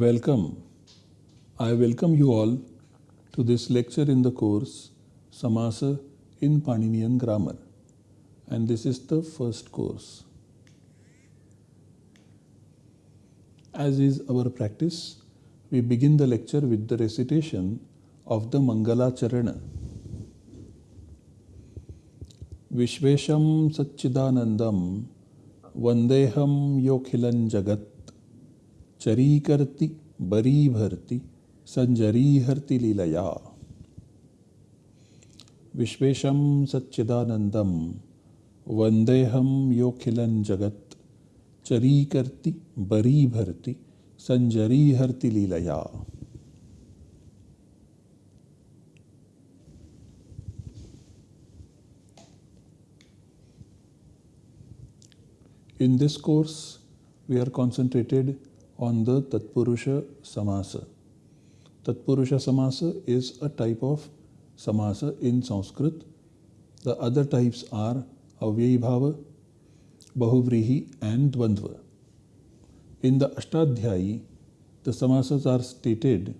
Welcome. I welcome you all to this lecture in the course Samasa in Paninian Grammar and this is the first course. As is our practice, we begin the lecture with the recitation of the Mangala Charana. Vishvesham Satchidanandam Vandeham Yokhilan Jagat चरी करती बरी भरती संजरी हरती लीलया। विश्वेशम सच्चिदानंदम वंदेहम योखिलन जगत चरी करती बरी भरती संजरी हरती लीलया। In this course, we are concentrated on the Tatpurusha Samasa. Tatpurusha Samasa is a type of Samasa in Sanskrit. The other types are Avyayi Bhava, Bahuvrihi and Dvandva. In the Ashtadhyayi, the Samasas are stated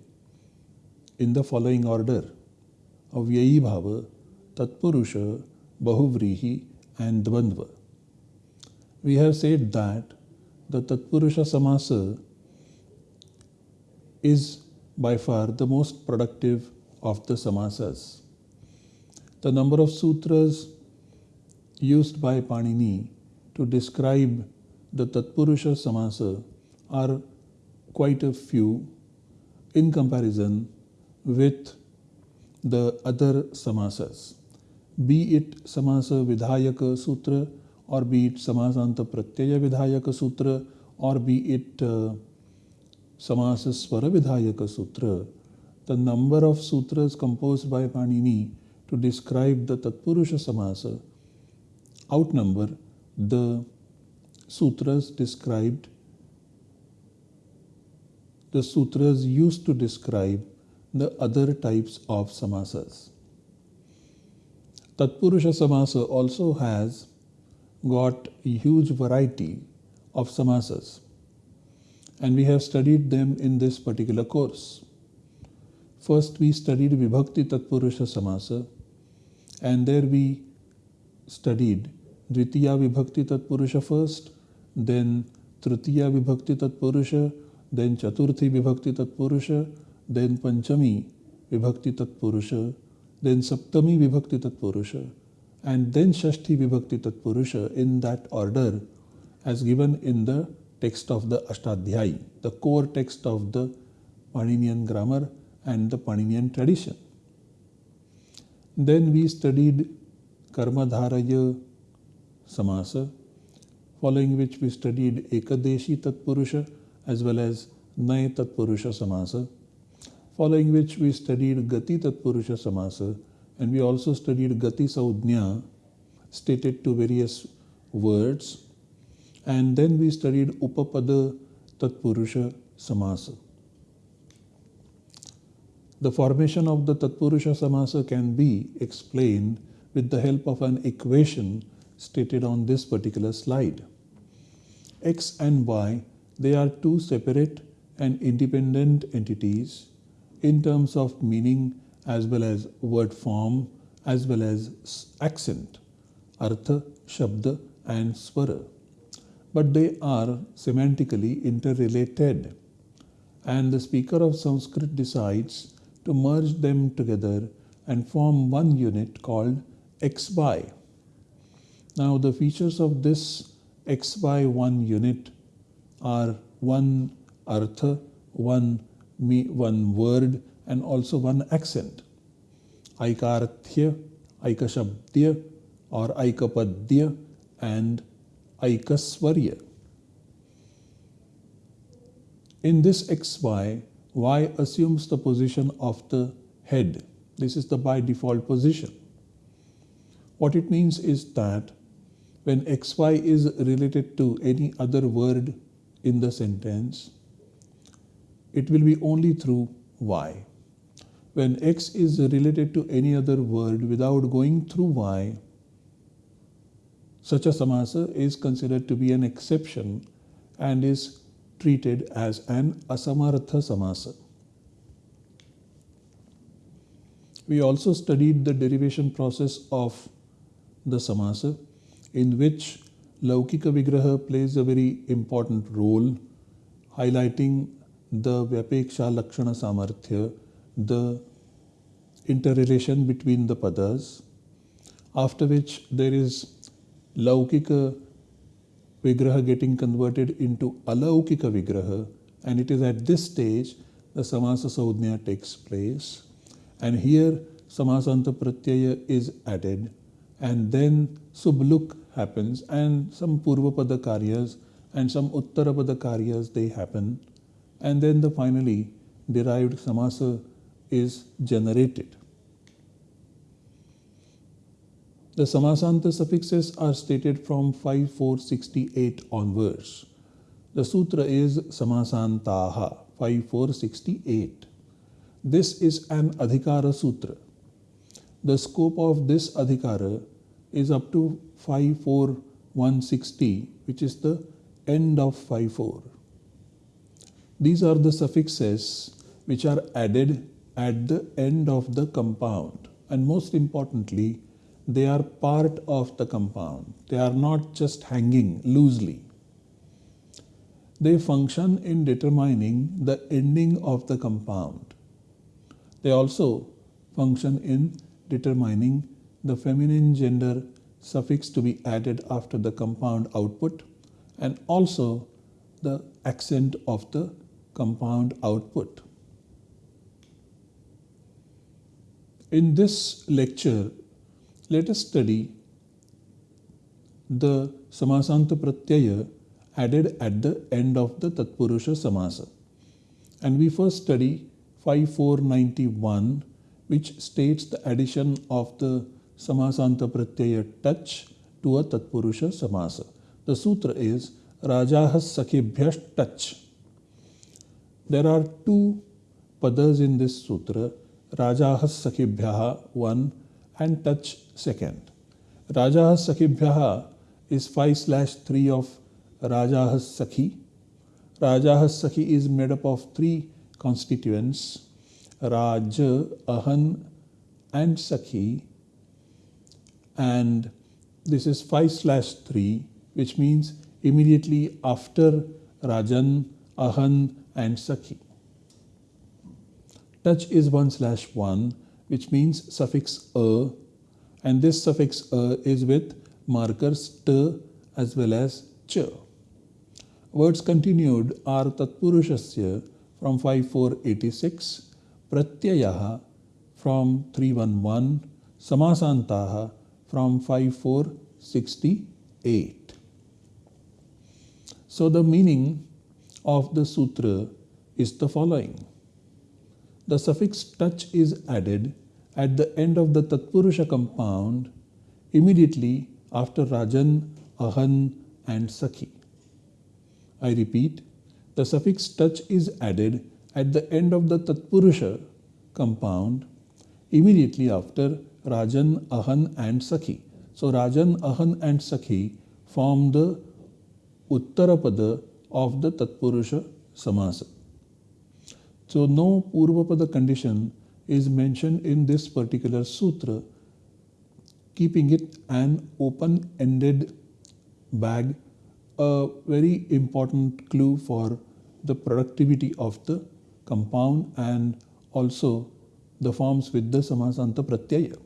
in the following order Avyayi Bhava, Tatpurusha, Bahuvrihi and Dvandva. We have said that the Tatpurusha Samasa is by far the most productive of the samasas. The number of sutras used by Panini to describe the Tatpurusha Samasa are quite a few in comparison with the other samasas. Be it Samasa Vidhayaka Sutra or be it Samasanta Pratyaya Vidhayaka Sutra or be it uh, Samasa Swara Vidhayaka Sutra, the number of sutras composed by Panini to describe the Tatpurusha Samasa outnumber the sutras described, the sutras used to describe the other types of samasas. Tatpurusha Samasa also has got a huge variety of samasas and we have studied them in this particular course. First, we studied Vibhakti Tatpurusha Samasa, and there we studied Dvitiya Vibhakti Tatpurusha first, then Tritiya Vibhakti Tatpurusha, then Chaturthi Vibhakti Tatpurusha, then Panchami Vibhakti Tatpurusha, then Saptami Vibhakti Tatpurusha, and then Shashti Vibhakti Tatpurusha in that order as given in the text of the Ashtadhyayi, the core text of the Paninian grammar and the Paninian tradition. Then we studied Karmadharaya Samasa, following which we studied Ekadeshi Tatpurusha as well as Nay Tatpurusha Samasa, following which we studied Gati Tatpurusha Samasa and we also studied Gati Saudnya stated to various words and then we studied Upapada Tatpurusha Samasa. The formation of the Tatpurusha Samasa can be explained with the help of an equation stated on this particular slide. X and Y, they are two separate and independent entities in terms of meaning as well as word form as well as accent, artha, shabda and swara but they are semantically interrelated. And the speaker of Sanskrit decides to merge them together and form one unit called XY. Now, the features of this XY1 unit are one artha, one, me, one word, and also one accent. Aikarthya, Aikashabdya, or Aikapadya, and Aikaswarya. In this xy, y assumes the position of the head. This is the by default position. What it means is that when xy is related to any other word in the sentence, it will be only through y. When x is related to any other word without going through y, such a samasa is considered to be an exception and is treated as an asamartha samasa. We also studied the derivation process of the samasa in which Laukika Vigraha plays a very important role, highlighting the Vyapeksha Lakshana Samarthya, the interrelation between the padas, after which there is Laukika Vigraha getting converted into Alaukika Vigraha, and it is at this stage the Samasa Saudhnya takes place. And here Samasanta Pratyaya is added, and then Subluk happens, and some Purvapada Karyas and some Uttarapada Karyas they happen, and then the finally derived Samasa is generated. The Samasanta suffixes are stated from 5468 onwards. The sutra is Samasantaha 5468. This is an Adhikara Sutra. The scope of this Adhikara is up to 54160, which is the end of 54. These are the suffixes which are added at the end of the compound. And most importantly, they are part of the compound. They are not just hanging loosely. They function in determining the ending of the compound. They also function in determining the feminine gender suffix to be added after the compound output and also the accent of the compound output. In this lecture, let us study the Samasanta Pratyaya added at the end of the Tatpurusha Samasa. And we first study 5491 which states the addition of the Samasanta Pratyaya touch to a Tatpurusha Samasa. The sutra is Rajahas Sakhibhyash touch. There are two padas in this sutra, Rajahas Sakhibhyaha 1 and touch second. Rajahas Sakhibhyaha is 5 slash 3 of Rajah Sakhi. Rajah Sakhi is made up of three constituents Raj, Ahan and Sakhi and this is 5 slash 3 which means immediately after Rajan, Ahan and Sakhi. Touch is 1 slash 1 which means suffix a and this suffix a is with markers t as well as ch. Words continued are Tatpurushasya from 5486, Pratyayaha from 311, Samasantaha from 5468. So the meaning of the sutra is the following. The suffix touch is added at the end of the Tatpurusha compound immediately after Rajan, Ahan and Sakhi. I repeat, the suffix touch is added at the end of the Tatpurusha compound immediately after Rajan, Ahan and Sakhi. So Rajan, Ahan and Sakhi form the Uttarapada of the Tatpurusha Samasa. So no Purvapada condition is mentioned in this particular sutra, keeping it an open-ended bag, a very important clue for the productivity of the compound and also the forms with the Samasanta Pratyaya.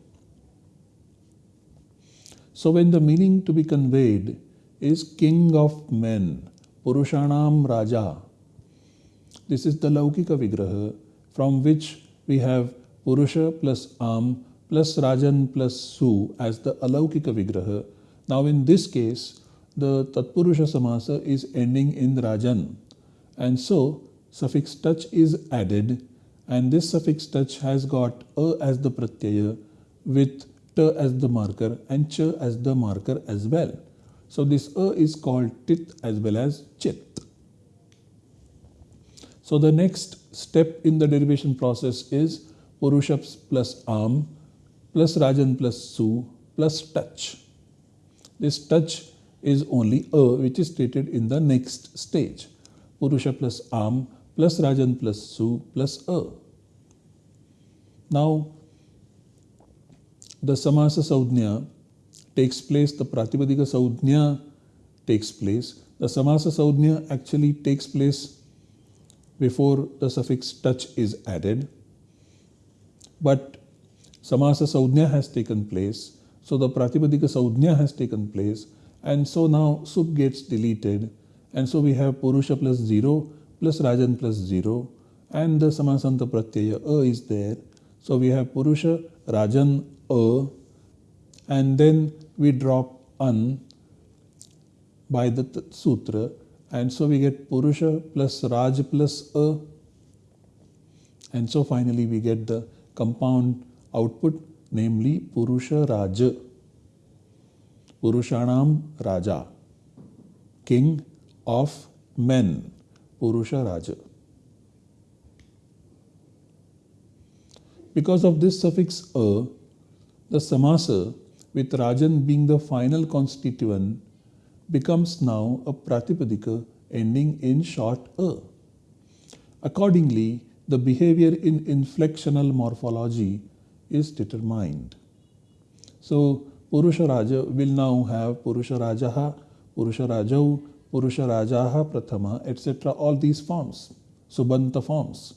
So when the meaning to be conveyed is king of men, Purushanam Raja, this is the Laukika Vigraha from which we have Purusha plus Am plus Rajan plus Su as the Alaukika Vigraha. Now in this case, the Tatpurusha Samasa is ending in Rajan and so suffix touch is added and this suffix touch has got a as the pratyaya with t as the marker and ch as the marker as well. So this a is called tit as well as chit. So the next step in the derivation process is Purushaps plus am plus Rajan plus su plus touch. This touch is only a which is stated in the next stage. Purusha plus Am plus Rajan plus Su plus A. Now, the Samasa Saudhnya takes place, the Pratipadika Saudhnya takes place. The Samasa Saudhnya actually takes place before the suffix touch is added. But Samasa Saudhnya has taken place, so the Pratipadika Saudhnya has taken place, and so now Sup gets deleted, and so we have Purusha plus 0 plus Rajan plus 0, and the Samasanta Pratyaya A is there. So we have Purusha, Rajan, A, and then we drop An by the sutra and so we get Purusha plus Raj plus A. And so finally we get the compound output namely Purusha Raja Purushanam Raja. King of men. Purusha Raja Because of this suffix A the samasa with Rajan being the final constituent becomes now a Pratipadika ending in short a. Accordingly, the behavior in inflectional morphology is determined. So, Purusha Raja will now have Purusha Rajaha, Purusha Rajau, Purusha Prathama, etc. All these forms, Subanta forms.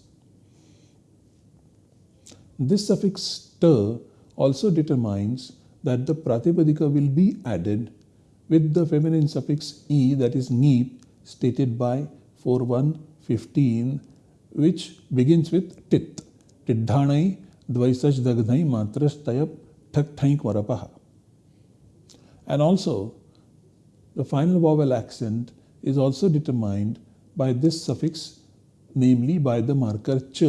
This suffix ta also determines that the Pratipadika will be added with the feminine suffix e that is neep stated by 4115 which begins with tit. Tiddhanai dvaisaj dagnai matrastayap thak varapaha. And also the final vowel accent is also determined by this suffix namely by the marker ch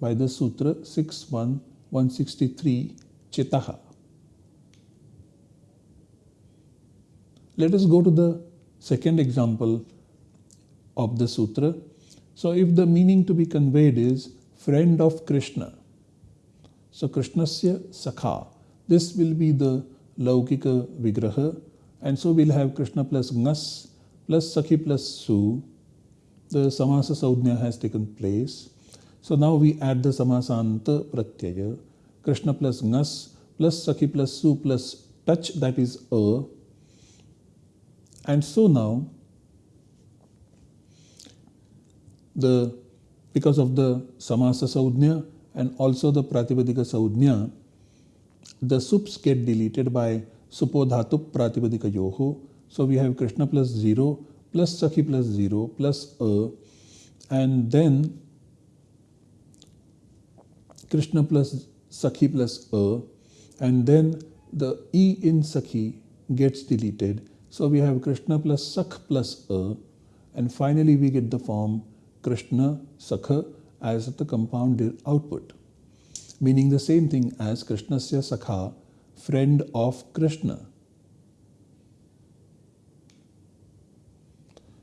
by the sutra 61163 chitaha. Let us go to the second example of the sutra. So, if the meaning to be conveyed is friend of Krishna, so Krishnasya Sakha, this will be the Laukika Vigraha, and so we'll have Krishna plus Ngas plus Sakhi plus Su. The Samasa Saudhnya has taken place. So now we add the Samasanta Pratyaya, Krishna plus Ngas plus Sakhi plus Su plus touch that is A and so now, the because of the Samasa Saudhnya and also the Pratipadika Saudhnya, the sups get deleted by Supodhatup Pratipadika Yoho. So we have Krishna plus 0 plus Sakhi plus 0 plus A and then Krishna plus Sakhi plus A and then the E in Sakhi gets deleted so we have Krishna plus Sakh plus A and finally we get the form Krishna Sakha as the compound output meaning the same thing as Krishnasya Sakha friend of Krishna.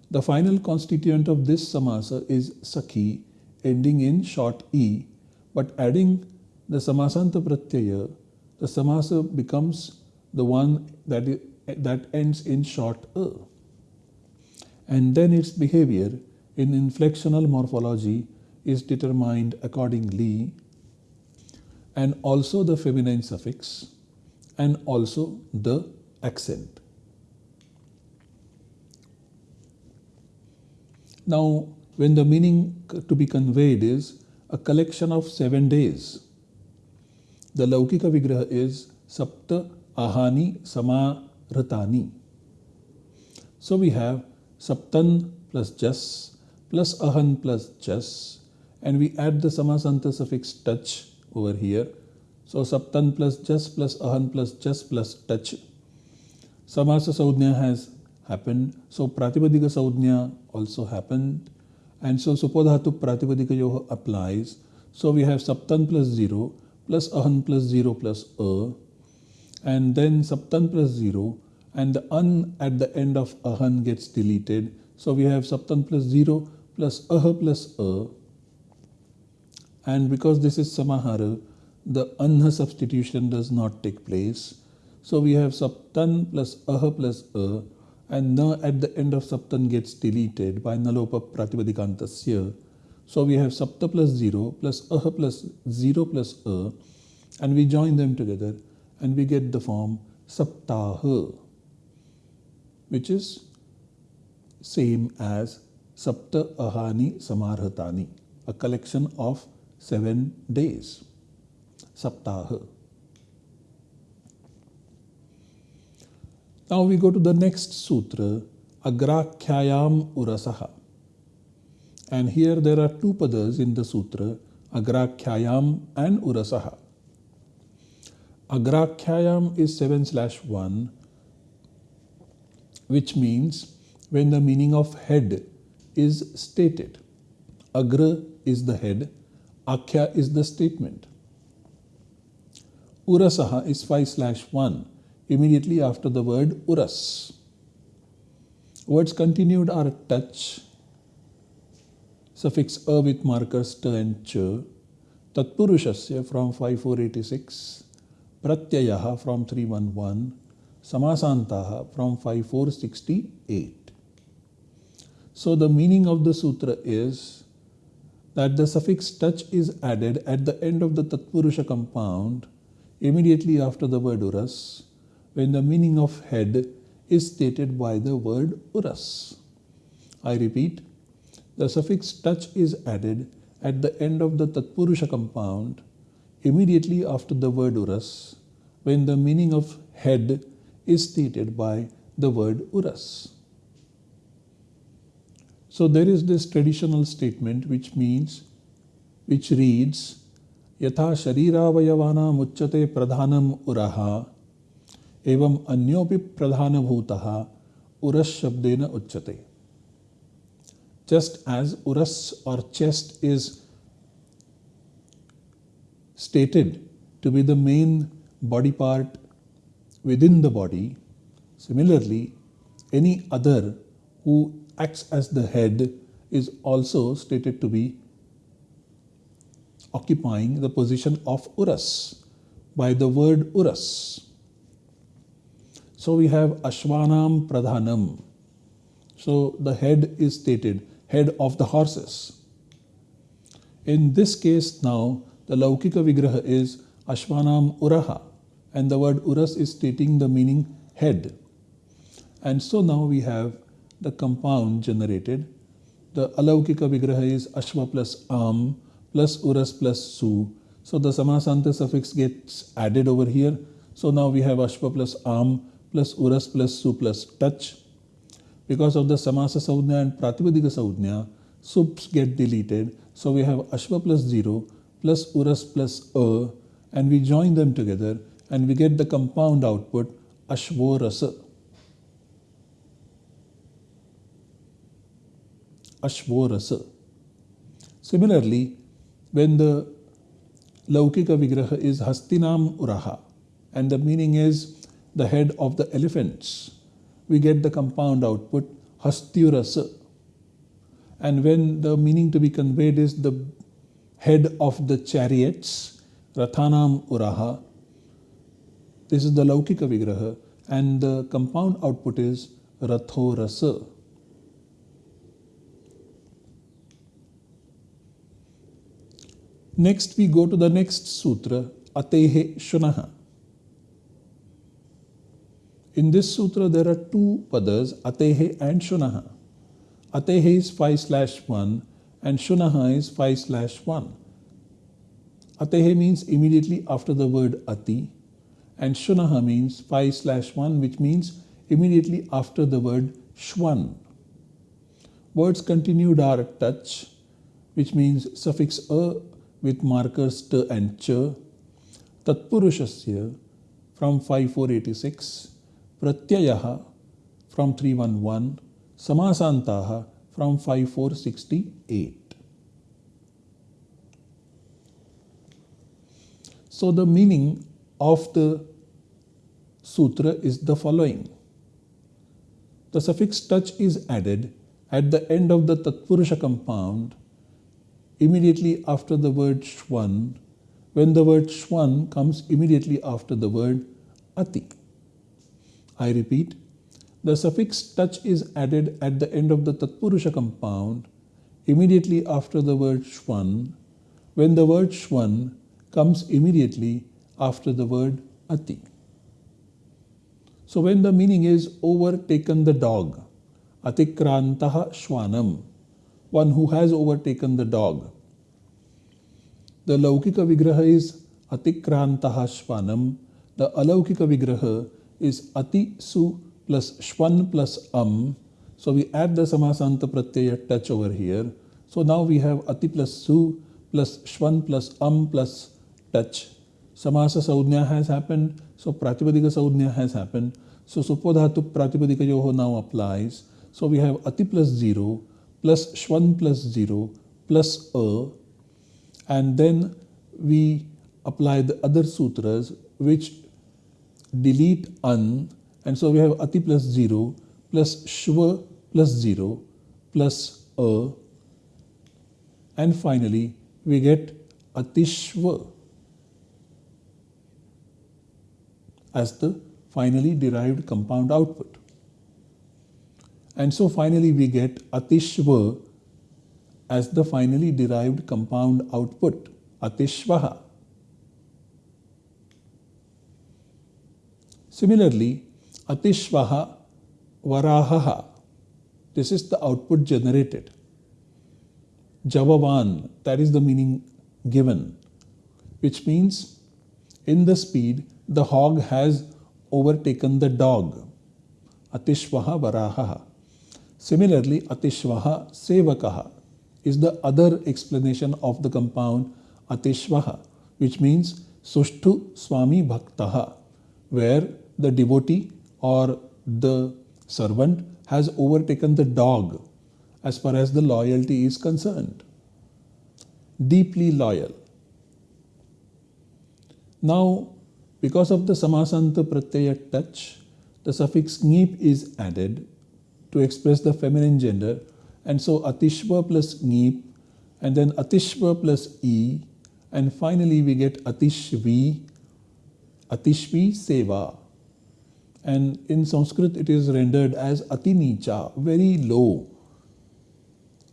The final constituent of this samasa is Sakhi ending in short E but adding the samasanta pratyaya the samasa becomes the one that that ends in short a. And then its behavior in inflectional morphology is determined accordingly and also the feminine suffix and also the accent. Now, when the meaning to be conveyed is a collection of seven days, the Laukika Vigraha is Sapta Ahani Sama Ratani. So we have Saptan plus Jas plus Ahan plus Jas and we add the Samasanta suffix touch over here. So Saptan plus Jas plus Ahan plus Jas plus touch. Samasa Saudhnya has happened. So Pratipadika Saudhnya also happened. And so Supodhatu Pratipadika Yoha applies. So we have Saptan plus 0 plus Ahan plus 0 plus A. And then Saptan plus 0 and the an at the end of ahan gets deleted. So we have saptan plus 0 plus aha plus a. And because this is samahara, the anha substitution does not take place. So we have saptan plus aha plus a and na at the end of saptan gets deleted by nalopa pratipadikantasya. So we have sapta plus 0 plus aha plus 0 plus a and we join them together and we get the form saptaha which is same as sapta ahani samarhatani a collection of seven days saptaha Now we go to the next sutra, Agrakhyayam Urasaha. And here there are two padas in the sutra, Agrakhyayam and Urasaha. Agrakhyayam is 7 slash 1, which means when the meaning of head is stated. Agra is the head, Akhya is the statement. Urasaha is 5 slash 1 immediately after the word uras. Words continued are touch, suffix a with markers t and ch, tatpurushasya from 5486, pratyayaha from 311, samasantaha from 5468. So the meaning of the sutra is that the suffix touch is added at the end of the tatpurusha compound immediately after the word uras when the meaning of head is stated by the word uras. I repeat, the suffix touch is added at the end of the Tatpurusha compound immediately after the word uras when the meaning of head is stated by the word uras. So there is this traditional statement which means, which reads, यथा शरीरावयवानाम् उच्यते प्रधानम उरहा एवं अन्योपि प्रधानभूतः उरस शब्देन उच्यते just as uras or chest is stated to be the main body part within the body similarly any other who acts as the head is also stated to be occupying the position of uras by the word uras so we have Ashwanam Pradhanam. So the head is stated, head of the horses. In this case now, the Laukika Vigraha is Ashwanam Uraha and the word Uras is stating the meaning head. And so now we have the compound generated. The Alaukika Vigraha is Ashwa plus Am plus Uras plus Su. So the Samasanta suffix gets added over here. So now we have Ashwa plus Am plus uras plus su plus touch. Because of the samasa saudhya and pratipadika saudhya, sups get deleted. So we have ashva plus 0 plus uras plus a and we join them together and we get the compound output ashvorasa. Ashvorasa. Similarly, when the Laukika Vigraha is Hastinam Uraha and the meaning is the head of the elephants, we get the compound output hastyurasa. And when the meaning to be conveyed is the head of the chariots, rathanam uraha, this is the laukika vigraha, and the compound output is rathorasa. Next, we go to the next sutra, Atehe Shunaha. In this sutra, there are two padas, atehe and shunaha. Atehe is 5 slash 1 and shunaha is 5 slash 1. Atehe means immediately after the word ati and shunaha means 5 slash 1 which means immediately after the word shwan. Words continued are touch which means suffix a with markers t and ch, tatpurushasya from 5486 Pratyaya from 311, Samasantaha from 5468. So the meaning of the sutra is the following. The suffix touch is added at the end of the Tatpurusha compound immediately after the word Shwan when the word Shwan comes immediately after the word Ati. I repeat, the suffix touch is added at the end of the Tatpurusha compound immediately after the word Shwan when the word Shwan comes immediately after the word Ati. So when the meaning is overtaken the dog, Atikrantaha Shwanam, one who has overtaken the dog. The Laukika Vigraha is Atikrantaha Shwanam. The Alaukika Vigraha is Ati Su plus Shwan plus Am. So we add the Samasanta Pratyaya touch over here. So now we have Ati plus Su plus Shwan plus Am plus touch. Samasa Saudnya has happened. So Pratipadika Saudnya has happened. So Supodhatu Pratipadika Yoho now applies. So we have Ati plus 0 plus Shwan plus 0 plus A. And then we apply the other sutras which delete An. And so we have Ati plus 0 plus Shva plus 0 plus A. And finally we get Atishva as the finally derived compound output. And so finally we get Atishva as the finally derived compound output, Atishvaha. Similarly, Atishvaha Varahaha, this is the output generated. Javavan, that is the meaning given, which means in the speed the hog has overtaken the dog. Atishvaha Varahaha. Similarly, Atishvaha Sevakaha is the other explanation of the compound Atishvaha, which means Sushtu Swami Bhaktaha, where the devotee or the servant has overtaken the dog as far as the loyalty is concerned. Deeply loyal. Now, because of the Samasanta Pratyaya touch, the suffix nip is added to express the feminine gender. And so Atishva plus nip, and then Atishva plus e, and finally we get Atishvi, Atishvi Seva. And in Sanskrit it is rendered as Atinicha, very low,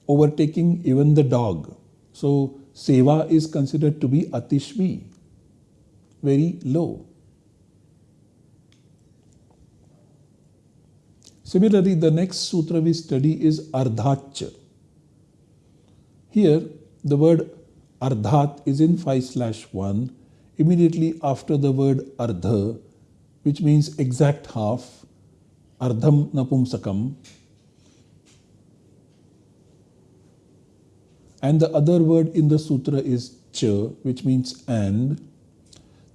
overtaking even the dog. So Seva is considered to be Atishvi very low. Similarly, the next sutra we study is Ardhacha. Here, the word Ardhat is in 5 slash 1 immediately after the word Ardha, which means exact half, Ardham Napumsakam. And the other word in the sutra is Cha, which means and.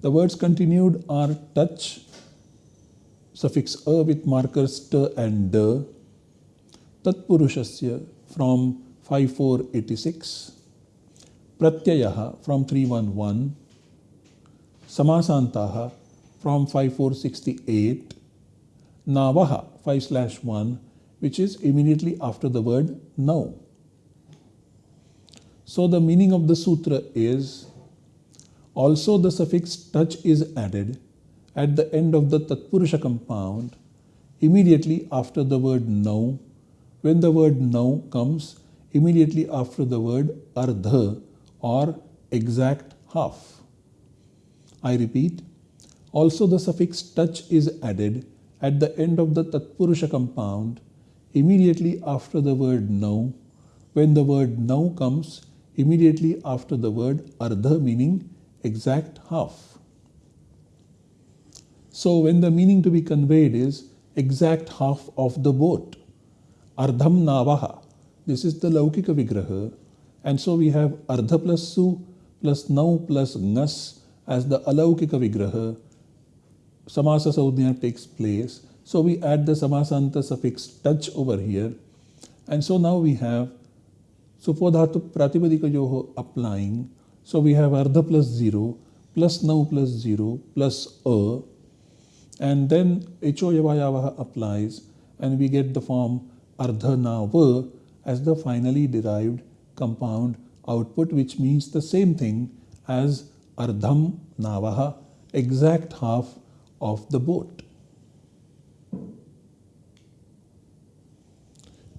The words continued are touch, suffix a with markers t and d, tatpurushasya from 5486, pratyayaha from 311, samasantaha from 5468, navaha 5 slash 1 which is immediately after the word now. So the meaning of the sutra is also the suffix touch is added at the end of the Tatpurusha compound immediately after the word now. When the word now comes immediately after the word ardha or exact half. I repeat, also the suffix touch is added at the end of the Tatpurusha compound immediately after the word now. When the word now comes immediately after the word ardha meaning exact half. So when the meaning to be conveyed is exact half of the boat, ardham navaha, this is the laukika vigraha, and so we have ardha plus su plus now plus ngas as the alaukika vigraha. Samasa saudhya takes place. So we add the samasanta suffix touch over here. And so now we have supodhatu pratipadika yoho applying so we have ardha plus 0 plus now plus 0 plus a and then ho yavayavaha applies and we get the form ardha nava as the finally derived compound output which means the same thing as ardham navaha exact half of the boat.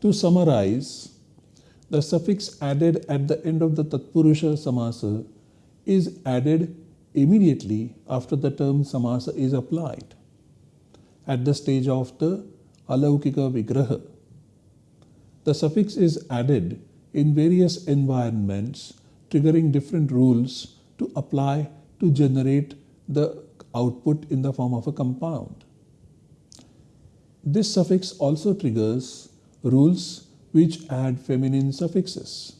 To summarize, the suffix added at the end of the Tatpurusha Samasa is added immediately after the term Samasa is applied at the stage of the Alaukika Vigraha. The suffix is added in various environments triggering different rules to apply to generate the output in the form of a compound. This suffix also triggers rules which add feminine suffixes.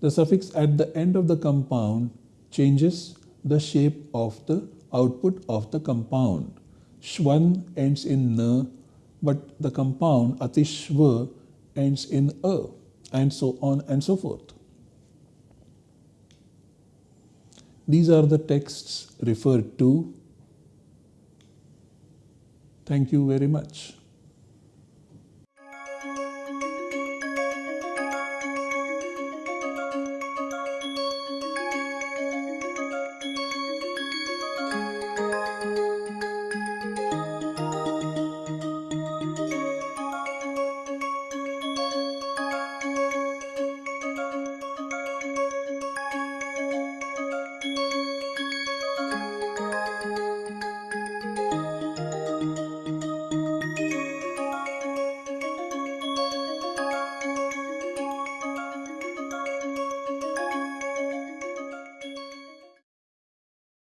The suffix at the end of the compound changes the shape of the output of the compound. Shwan ends in na, but the compound atishva ends in a, and so on and so forth. These are the texts referred to. Thank you very much.